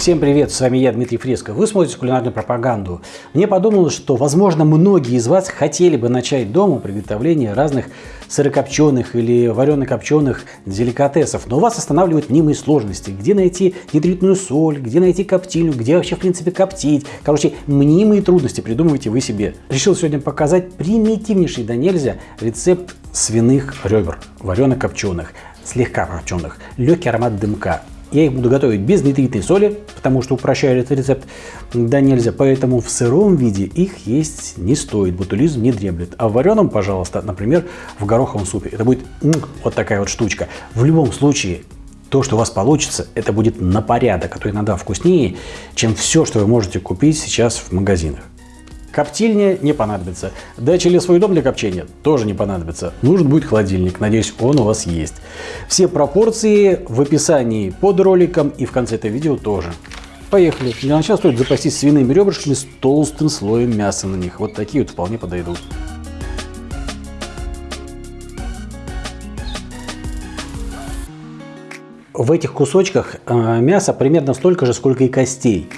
Всем привет, с вами я, Дмитрий Фреско. Вы смотрите кулинарную пропаганду. Мне подумалось, что, возможно, многие из вас хотели бы начать дома приготовление разных сырокопченых или варено-копченых деликатесов, но вас останавливают мнимые сложности. Где найти нитритную соль, где найти коптильню, где вообще, в принципе, коптить. Короче, мнимые трудности придумываете вы себе. Решил сегодня показать примитивнейший да нельзя рецепт свиных ребер, варено-копченых, слегка копченых, легкий аромат дымка. Я их буду готовить без нитритной соли, потому что упрощаю этот рецепт да нельзя. Поэтому в сыром виде их есть не стоит, ботулизм не дремлет. А в вареном, пожалуйста, например, в гороховом супе. Это будет вот такая вот штучка. В любом случае, то, что у вас получится, это будет на порядок, а то иногда вкуснее, чем все, что вы можете купить сейчас в магазинах. Коптильня не понадобится. Дача или свой дом для копчения тоже не понадобится. Нужен будет холодильник. Надеюсь, он у вас есть. Все пропорции в описании под роликом и в конце этого видео тоже. Поехали. Для начала стоит запастись свиными ребрышками с толстым слоем мяса на них. Вот такие вот вполне подойдут. В этих кусочках э, мяса примерно столько же, сколько и костей.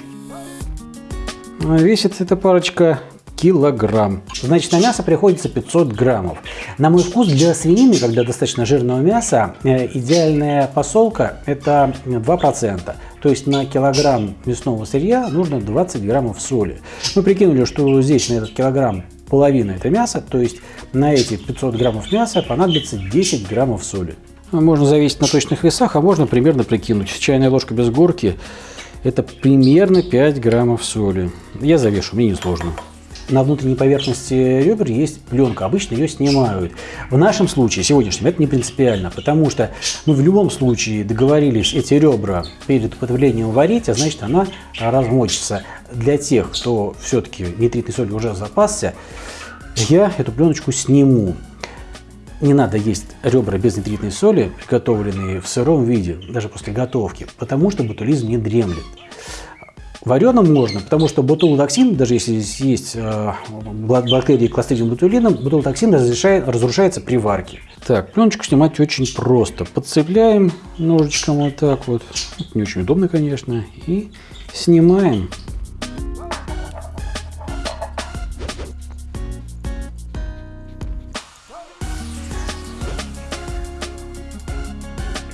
Весит эта парочка килограмм. Значит, на мясо приходится 500 граммов. На мой вкус для свинины, когда достаточно жирного мяса, э, идеальная посолка это 2%. То есть на килограмм мясного сырья нужно 20 граммов соли. Мы прикинули, что здесь на этот килограмм половина это мясо, то есть на эти 500 граммов мяса понадобится 10 граммов соли. Можно завесить на точных весах, а можно примерно прикинуть. Чайная ложка без горки это примерно 5 граммов соли. Я завешу, мне не сложно. На внутренней поверхности ребер есть пленка, обычно ее снимают. В нашем случае, сегодняшнем, это не принципиально, потому что ну, в любом случае договорились эти ребра перед употреблением варить, а значит она размочится. Для тех, кто все-таки нитритной соли уже запасся, я эту пленочку сниму не надо есть ребра без нитритной соли, приготовленные в сыром виде, даже после готовки, потому что ботулизм не дремлет. Вареным можно, потому что ботулотоксин, даже если здесь есть э, бактерии кластридиум ботулином, ботулотоксин разрушается при варке. Так, пленочку снимать очень просто. Подцепляем ножичком вот так вот. Не очень удобно, конечно. И снимаем.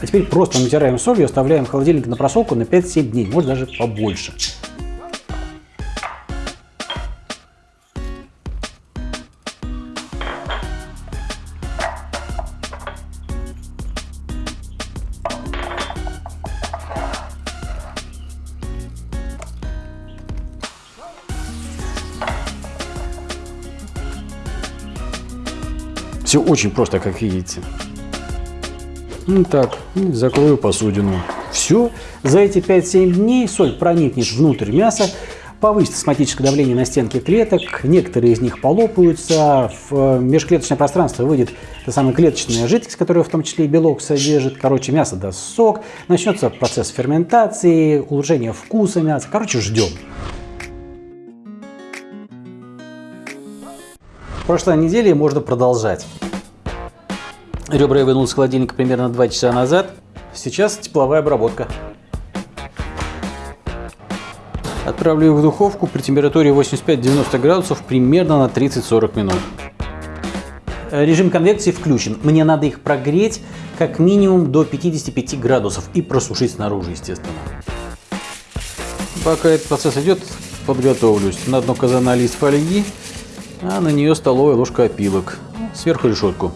А теперь просто натираем солью, оставляем в холодильнике на просолку на 5-7 дней, может даже побольше. Все очень просто, как видите. Ну так, закрою посудину. Все. За эти 5-7 дней соль проникнет внутрь мяса, повысит осмотическое давление на стенки клеток, некоторые из них полопаются, в э, межклеточное пространство выйдет та самая клеточная жидкость, которая в том числе и белок содержит. Короче, мясо даст сок, начнется процесс ферментации, улучшение вкуса мяса. Короче, ждем. Прошлой неделе можно продолжать. Ребра я вынул из холодильника примерно 2 часа назад. Сейчас тепловая обработка. Отправлю в духовку при температуре 85-90 градусов примерно на 30-40 минут. Режим конвекции включен. Мне надо их прогреть как минимум до 55 градусов и просушить снаружи, естественно. Пока этот процесс идет, подготовлюсь. На дно казана лист фольги, а на нее столовая ложка опилок. Сверху решетку.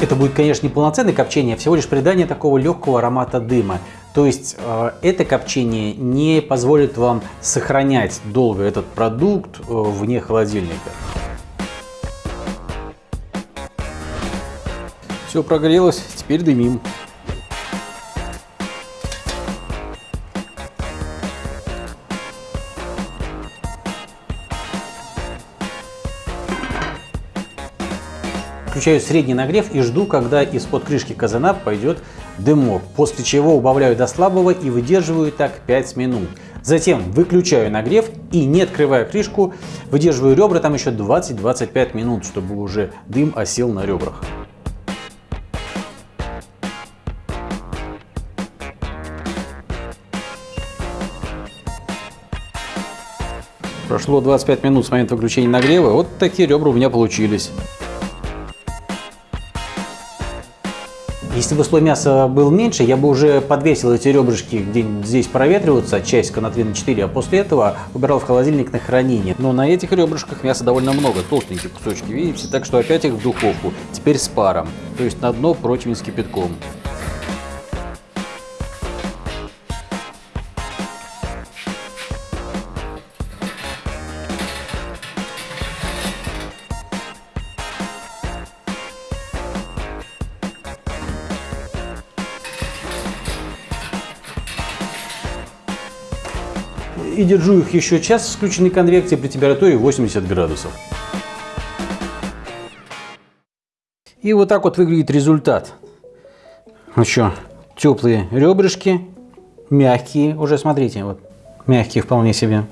Это будет, конечно, не полноценное копчение, а всего лишь придание такого легкого аромата дыма. То есть э, это копчение не позволит вам сохранять долго этот продукт э, вне холодильника. Все прогрелось, теперь дымим. Включаю средний нагрев и жду, когда из-под крышки казана пойдет дымок, после чего убавляю до слабого и выдерживаю так 5 минут. Затем выключаю нагрев и, не открывая крышку, выдерживаю ребра там еще 20-25 минут, чтобы уже дым осел на ребрах. Прошло 25 минут с момента включения нагрева, вот такие ребра у меня получились. Если бы слой мяса был меньше, я бы уже подвесил эти ребрышки где-нибудь здесь проветриваться, часика на 3 на 4, а после этого убирал в холодильник на хранение. Но на этих ребрышках мяса довольно много, толстенькие кусочки, видите? Так что опять их в духовку, теперь с паром, то есть на дно противень с кипятком. И держу их еще час в включенной конвекции при температуре 80 градусов. И вот так вот выглядит результат. Еще теплые ребрышки, мягкие уже, смотрите, вот мягкие вполне себе.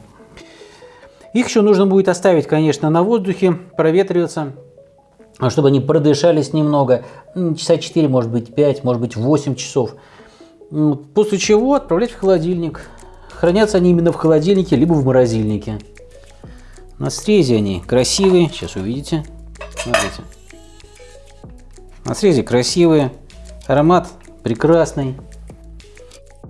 Их еще нужно будет оставить, конечно, на воздухе, проветриваться, чтобы они продышались немного, часа 4, может быть 5, может быть 8 часов. После чего отправлять в холодильник. Хранятся они именно в холодильнике, либо в морозильнике. На срезе они красивые. Сейчас увидите. Смотрите. На срезе красивые. Аромат прекрасный.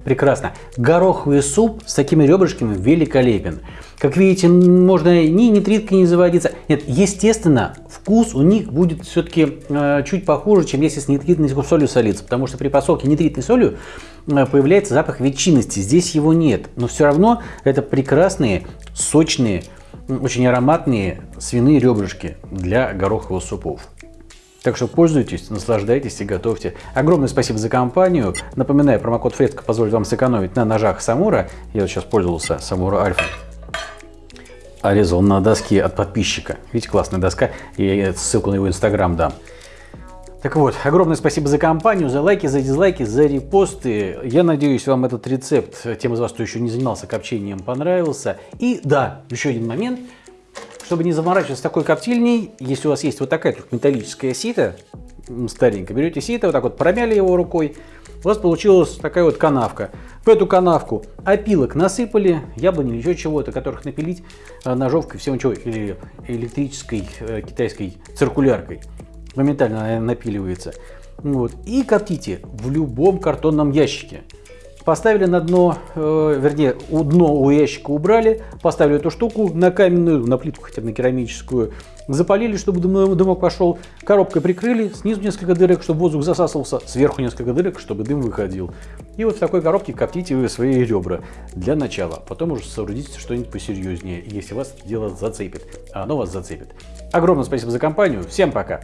Прекрасно. Гороховый суп с такими ребрышками великолепен. Как видите, можно ни нитриткой не заводиться. Нет, естественно, вкус у них будет все-таки э, чуть похуже, чем если с нитритной солью солиться. Потому что при посолке нитритной солью э, появляется запах ветчинности. Здесь его нет. Но все равно это прекрасные, сочные, очень ароматные свиные ребрышки для гороховых супов. Так что пользуйтесь, наслаждайтесь и готовьте. Огромное спасибо за компанию. Напоминаю, промокод Фредко позволит вам сэкономить на ножах Самура. Я вот сейчас пользовался Самура Альфа. А на доске от подписчика. Видите, классная доска. Я ссылку на его инстаграм дам. Так вот, огромное спасибо за компанию, за лайки, за дизлайки, за репосты. Я надеюсь, вам этот рецепт, тем из вас, кто еще не занимался копчением, понравился. И да, еще один момент – чтобы не заморачиваться такой коптильней, если у вас есть вот такая тут металлическая сито, старенькая, берете сито, вот так вот промяли его рукой, у вас получилась такая вот канавка. В эту канавку опилок насыпали, яблони или еще чего-то, которых напилить э, ножовкой, всего чего, или электрической э, китайской циркуляркой. Моментально напиливается. Вот. И коптите в любом картонном ящике. Поставили на дно, э, вернее, у дно у ящика убрали, поставили эту штуку на каменную, на плитку хотя бы на керамическую, запалили, чтобы дымок пошел, коробкой прикрыли, снизу несколько дырок, чтобы воздух засасывался, сверху несколько дырок, чтобы дым выходил. И вот в такой коробке коптите вы свои ребра для начала, потом уже соорудите что-нибудь посерьезнее, если вас дело зацепит, оно вас зацепит. Огромное спасибо за компанию, всем пока!